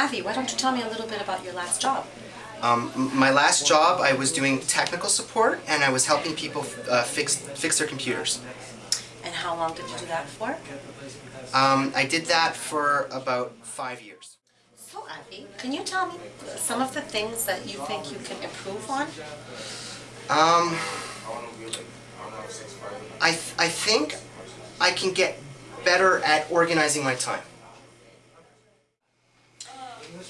Avi, why don't you tell me a little bit about your last job? Um, my last job, I was doing technical support and I was helping people uh, fix fix their computers. And how long did you do that for? Um, I did that for about five years. So Avi, can you tell me some of the things that you think you can improve on? Um, I th- I think I can get better at organizing my time.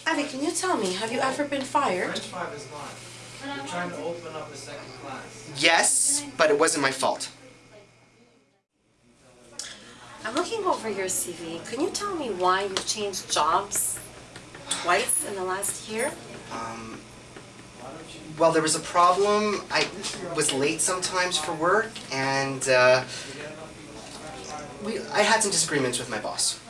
Avi, can you tell me, have you ever been fired? French five is not. We're trying to open up a second class. Yes, but it wasn't my fault. I'm looking over your CV. Can you tell me why you've changed jobs twice in the last year? Um, well, there was a problem. I was late sometimes for work, and uh, we I had some disagreements with my boss.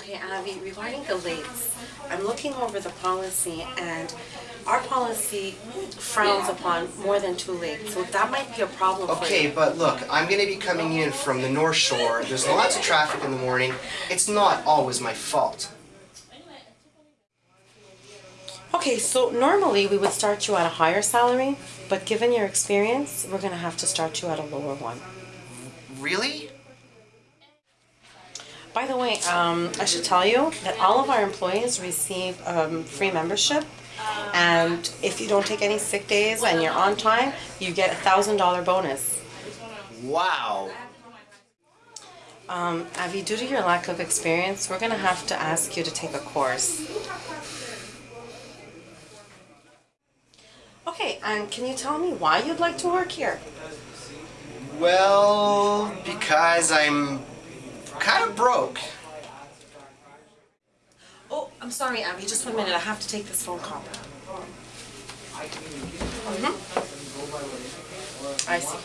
Okay, Avi, regarding the lates, I'm looking over the policy and our policy frowns upon more than two lates, so that might be a problem for you. Okay, but look, I'm gonna be coming in from the North Shore. There's lots of traffic in the morning. It's not always my fault. Okay, so normally we would start you at a higher salary, but given your experience, we're gonna have to start you at a lower one. Really? By the way, um, I should tell you that all of our employees receive um, free membership, and if you don't take any sick days and you're on time, you get a thousand dollar bonus. Wow. Um, Avi, due to your lack of experience, we're gonna have to ask you to take a course. Okay, and can you tell me why you'd like to work here? Well, because I'm kind of broke. Oh, I'm sorry, Abby, just one minute. I have to take this phone call. Mhm. I see.